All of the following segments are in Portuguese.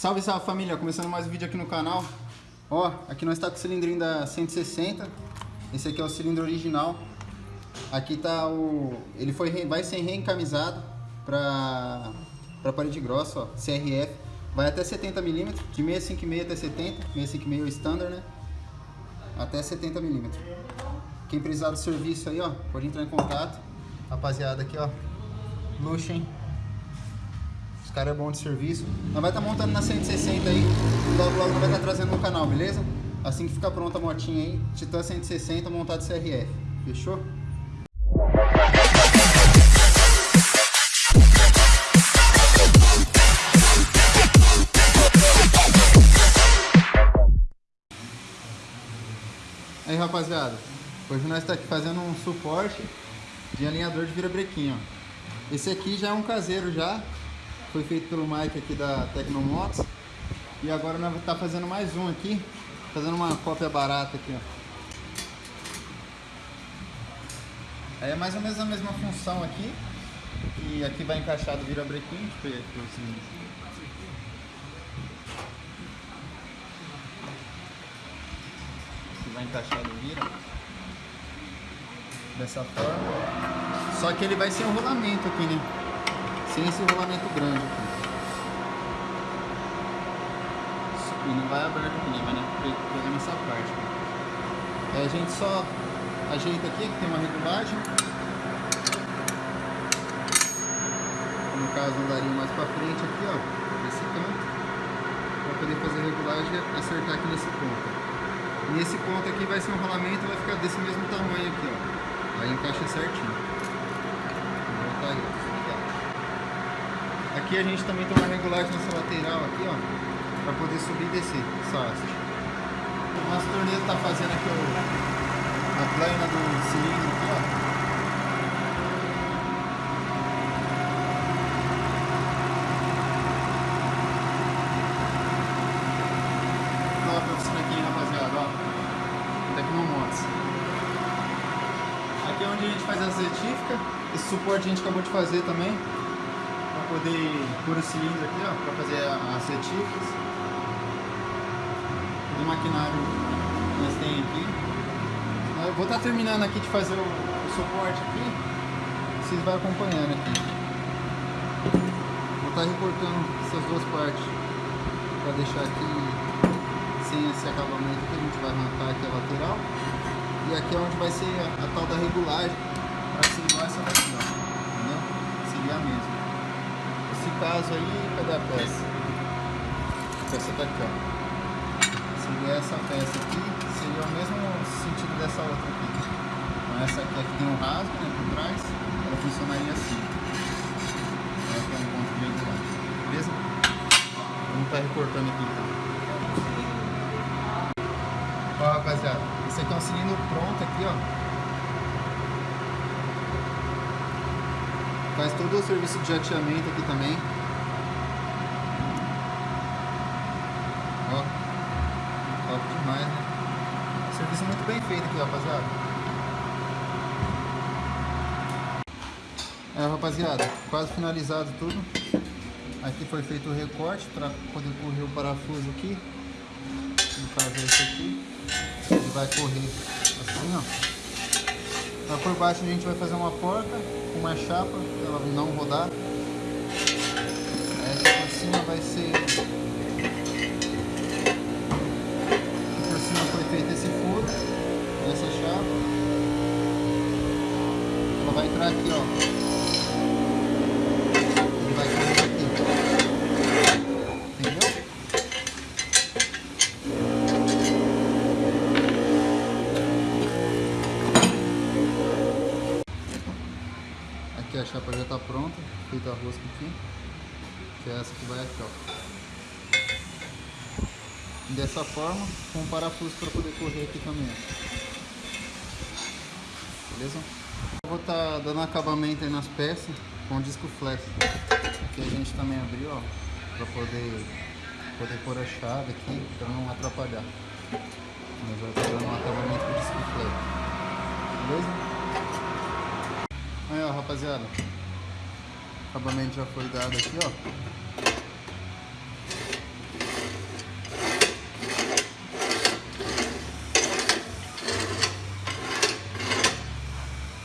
Salve, salve família, começando mais um vídeo aqui no canal. Ó, aqui nós está com o cilindrinho da 160. Esse aqui é o cilindro original. Aqui tá o... ele foi, vai ser reencamisado para para parede grossa, ó, CRF. Vai até 70 mm, de 656 até 70, 656 é o standard, né? Até 70 mm. Quem precisar do serviço aí, ó, pode entrar em contato. Rapaziada aqui, ó, luxo, hein? Os caras é bom de serviço. Nós vai estar tá montando na 160 aí. Logo, logo vai estar tá trazendo no canal, beleza? Assim que ficar pronta a motinha aí, Titan 160 montado CRF. Fechou? Aí rapaziada, hoje nós estamos tá aqui fazendo um suporte de alinhador de virabrequim, ó. Esse aqui já é um caseiro já, foi feito pelo Mike aqui da Tecnomotos. E agora nós vamos estar tá fazendo mais um aqui, fazendo uma cópia barata aqui, ó. Aí é mais ou menos a mesma função aqui. E aqui vai encaixar do virabrequim, deixa aqui assim. Aqui vai encaixar do vira. Dessa forma. Só que ele vai ser um rolamento aqui, né? Sem esse rolamento grande aqui. E não vai aberto aqui, né? Vai pegar nessa parte. Aí a gente só ajeita aqui, que tem uma regulagem. No caso, andaria mais pra frente aqui, ó. Nesse canto. Pra poder fazer a regulagem e acertar aqui nesse ponto. Nesse ponto aqui vai ser um rolamento, vai ficar desse mesmo tamanho aqui, ó. Aí encaixa certinho. Vou voltar aí, ó. Aqui a gente também tem uma regulagem nessa lateral aqui, ó, para poder subir e descer essa haste. O nosso torneio está fazendo aqui a plana do cilindro aqui, ó. Nova oficina aqui, rapaziada, ó. Tecnomotos. Aqui é onde a gente faz as retíficas. Esse suporte a gente acabou de fazer também poder pôr o cilindro aqui, ó, para fazer as retíficas. O maquinário que nós tem aqui. Eu vou estar tá terminando aqui de fazer o, o suporte aqui. Vocês vão acompanhando aqui. Vou estar tá recortando essas duas partes para deixar aqui sem esse acabamento que a gente vai arrancar aqui a lateral. E aqui é onde vai ser a, a tal da regulagem para ser igual essa daqui, ó. Entendeu? Seria a mesma nesse caso aí, cadê a peça? A peça tá ó. Seria essa peça aqui, seria o mesmo sentido dessa outra aqui. Então essa aqui, aqui tem um rasgo, né, por trás, ela funcionaria assim. Ela tem um ponto regular, beleza? Vamos tá recortando aqui então. Ó, rapaziada, esse aqui é um cilindro pronto aqui, ó. Faz todo o serviço de jateamento aqui também. Ó. Top demais, né? Serviço muito bem feito aqui, rapaziada. É, rapaziada, quase finalizado tudo. Aqui foi feito o recorte para poder correr o parafuso aqui. No caso é esse aqui. Ele vai correr assim, ó. Lá por baixo a gente vai fazer uma porta com uma chapa ela não rodar. Essa por cima vai ser... chapa já está pronta, feita a rosca aqui. Que é essa que vai aqui, ó. Dessa forma, com um parafuso para poder correr aqui também, ó. Beleza? Eu vou estar tá dando acabamento aí nas peças com disco flex. Aqui a gente também abriu, ó, para poder, poder pôr a chave aqui, para não atrapalhar. Mas vai estar tá dando um acabamento com disco flex. Beleza? rapaziada. O acabamento já foi dado aqui, ó.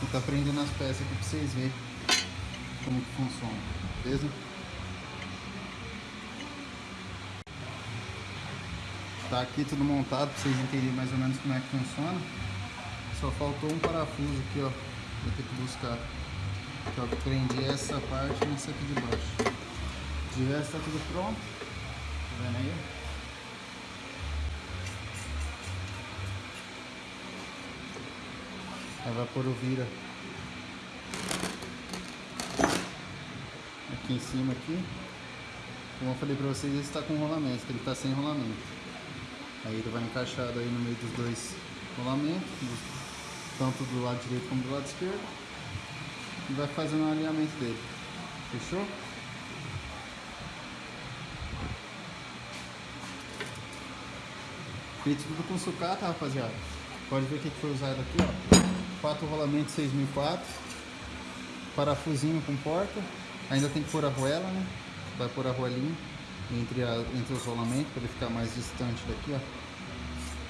Vou tá prendendo as peças aqui pra vocês verem como que funciona, beleza? Tá aqui tudo montado pra vocês entenderem mais ou menos como é que funciona. Só faltou um parafuso aqui, ó. Vou ter que buscar. Aqui, ó, prendi essa parte nessa aqui de baixo. De resto tá tudo pronto. Tá vendo aí? A vira aqui em cima aqui. Como eu falei pra vocês, ele está com rolamento, ele está sem rolamento. Aí ele vai encaixado aí no meio dos dois rolamentos, tanto do lado direito como do lado esquerdo. E vai fazendo o alinhamento dele. Fechou? Feito tudo com sucata, rapaziada. Pode ver o que foi usado aqui, ó. Quatro rolamentos 6004. Parafusinho com porta. Ainda tem que pôr a arruela, né? Vai pôr a arruelinha entre, a, entre os rolamentos para ele ficar mais distante daqui, ó.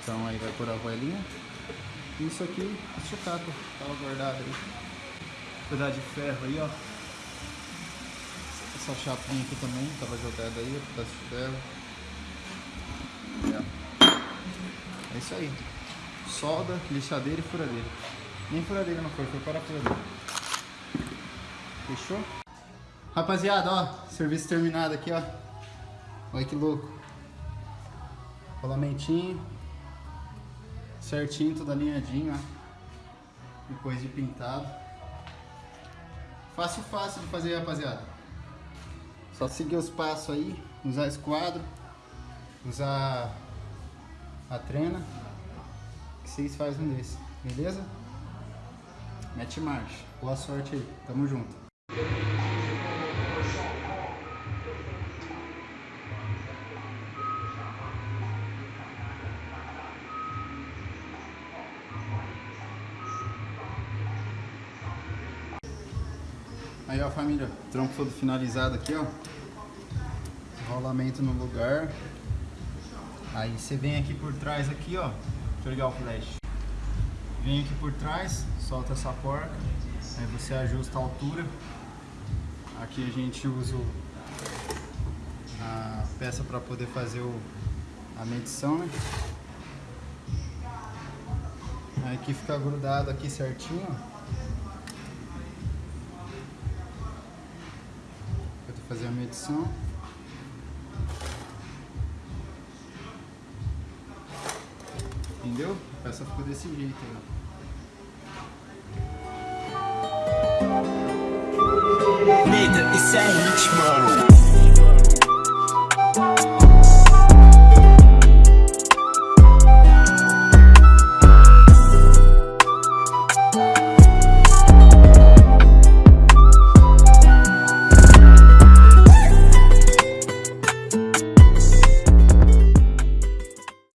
Então aí vai pôr a arruelinha. Isso aqui, é sucata, tava guardado aí. Pedaço de ferro aí, ó. Essa chapinha aqui também, tava jogada aí, pedaço de ferro. É. isso aí. Solda, lixadeira e furadeira. Nem furadeira não foi, foi parafusadeira. Fechou? Rapaziada, ó, serviço terminado aqui, ó. Olha que louco. Rolamentinho. Certinho, tudo alinhadinho, ó. Depois de pintado. Fácil, fácil de fazer, rapaziada. Só seguir os passos aí, usar esquadro, usar a trena, que vocês fazem um desse, beleza? Mete marcha. Boa sorte aí, tamo junto. Aí ó família, trampo todo finalizado aqui ó. Rolamento no lugar. Aí você vem aqui por trás aqui ó. Deixa eu ligar o flash. Vem aqui por trás, solta essa porca. Aí você ajusta a altura. Aqui a gente usa a peça para poder fazer o, a medição, né? Aí aqui fica grudado aqui certinho, ó. Fazer a medição. Entendeu? A peça ficou desse jeito aí. É hit, mano.